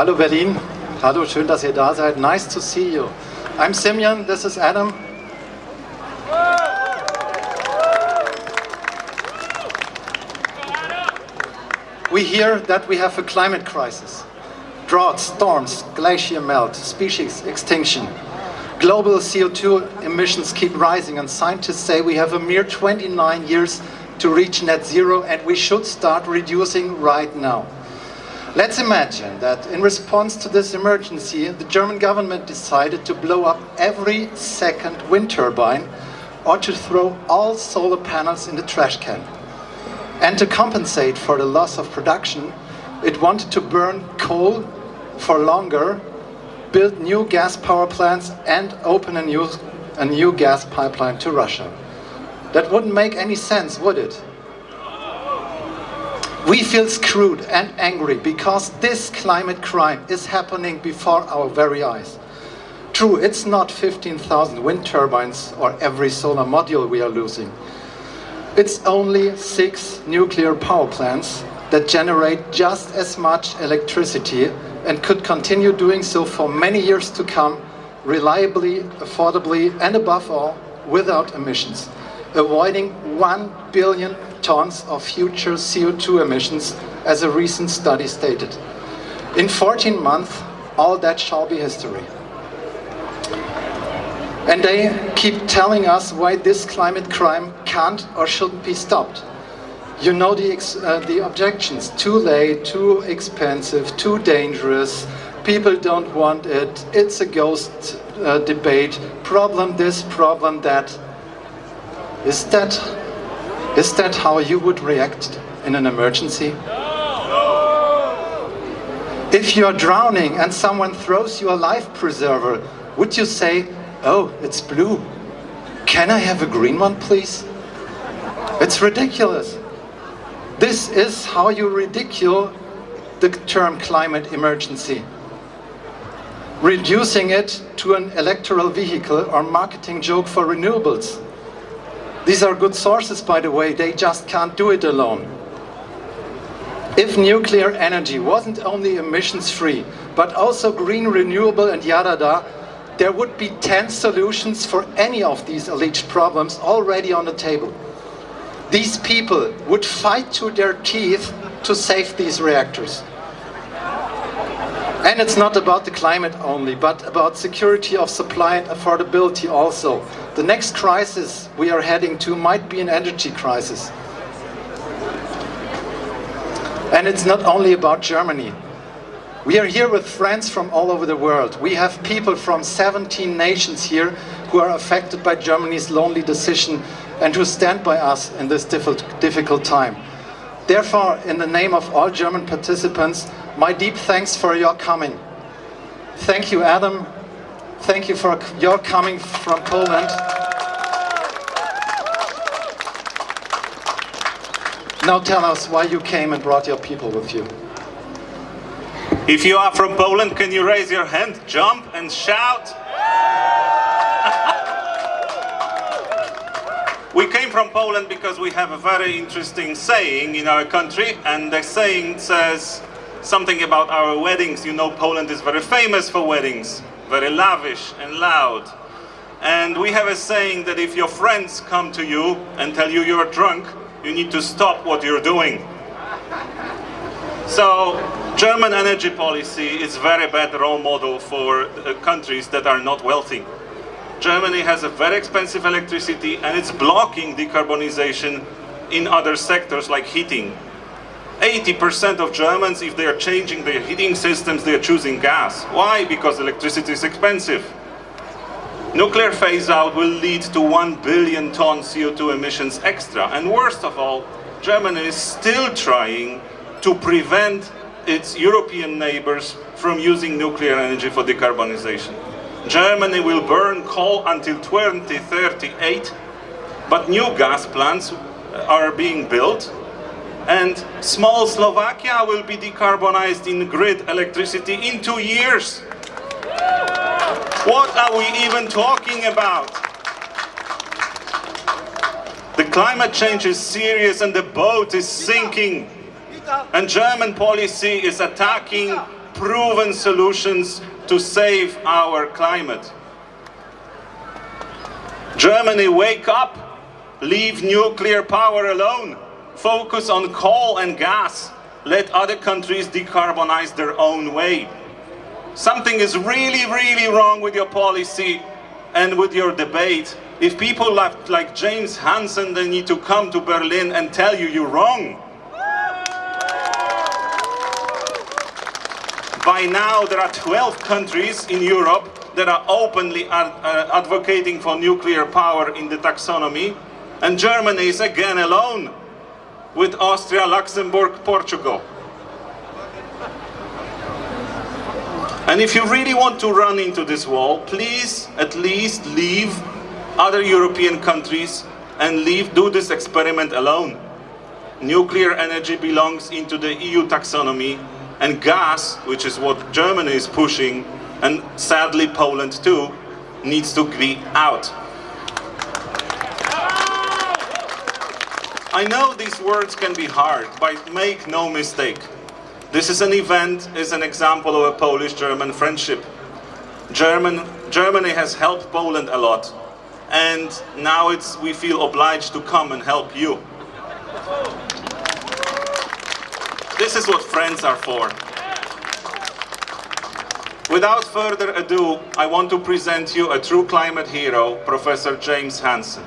Hallo Berlin. Hallo, schön, dass ihr da seid. Nice to see you. I'm Simeon, this is Adam. We hear that we have a climate crisis. Droughts, storms, glacier melt, species extinction. Global CO2 emissions keep rising and scientists say we have a mere 29 years to reach net zero and we should start reducing right now. Let's imagine that in response to this emergency, the German government decided to blow up every second wind turbine or to throw all solar panels in the trash can. And to compensate for the loss of production, it wanted to burn coal for longer, build new gas power plants and open a new, a new gas pipeline to Russia. That wouldn't make any sense, would it? We feel screwed and angry because this climate crime is happening before our very eyes. True, it's not 15,000 wind turbines or every solar module we are losing. It's only six nuclear power plants that generate just as much electricity and could continue doing so for many years to come, reliably, affordably, and above all, without emissions, avoiding 1 billion tons of future CO2 emissions, as a recent study stated. In 14 months, all that shall be history. And they keep telling us why this climate crime can't or shouldn't be stopped. You know the, uh, the objections, too late, too expensive, too dangerous, people don't want it, it's a ghost uh, debate, problem this, problem that. Is that, is that how you would react in an emergency? If you're drowning and someone throws you a life preserver, would you say, oh, it's blue, can I have a green one please? It's ridiculous. This is how you ridicule the term climate emergency. Reducing it to an electoral vehicle or marketing joke for renewables. These are good sources, by the way, they just can't do it alone. If nuclear energy wasn't only emissions-free, but also green, renewable and yada da, there would be 10 solutions for any of these alleged problems already on the table. These people would fight to their teeth to save these reactors. And it's not about the climate only, but about security of supply and affordability also. The next crisis we are heading to might be an energy crisis. And it's not only about Germany. We are here with friends from all over the world. We have people from 17 nations here who are affected by Germany's lonely decision and who stand by us in this difficult time. Therefore, in the name of all German participants, my deep thanks for your coming. Thank you, Adam. Thank you for your coming from Poland. Now tell us why you came and brought your people with you. If you are from Poland, can you raise your hand, jump and shout? We came from Poland because we have a very interesting saying in our country and the saying says something about our weddings. You know Poland is very famous for weddings, very lavish and loud. And we have a saying that if your friends come to you and tell you you're drunk, you need to stop what you're doing. So, German energy policy is very bad role model for uh, countries that are not wealthy. Germany has a very expensive electricity and it's blocking decarbonization in other sectors like heating. 80% of Germans, if they are changing their heating systems, they are choosing gas. Why? Because electricity is expensive. Nuclear phase-out will lead to 1 billion ton CO2 emissions extra. And worst of all, Germany is still trying to prevent its European neighbors from using nuclear energy for decarbonization. Germany will burn coal until 2038, but new gas plants are being built and small Slovakia will be decarbonized in grid electricity in two years. What are we even talking about? The climate change is serious and the boat is sinking. And German policy is attacking proven solutions to save our climate. Germany, wake up! Leave nuclear power alone. Focus on coal and gas. Let other countries decarbonize their own way. Something is really, really wrong with your policy and with your debate. If people like, like James Hansen, they need to come to Berlin and tell you you're wrong. By now, there are 12 countries in Europe that are openly ad uh, advocating for nuclear power in the taxonomy, and Germany is again alone with Austria, Luxembourg, Portugal. And if you really want to run into this wall, please at least leave other European countries and leave, do this experiment alone. Nuclear energy belongs into the EU taxonomy and gas, which is what Germany is pushing, and sadly Poland too, needs to be out. I know these words can be hard, but make no mistake. This is an event, is an example of a Polish-German friendship. German, Germany has helped Poland a lot, and now it's, we feel obliged to come and help you. This is what friends are for. Without further ado, I want to present you a true climate hero, Professor James Hansen.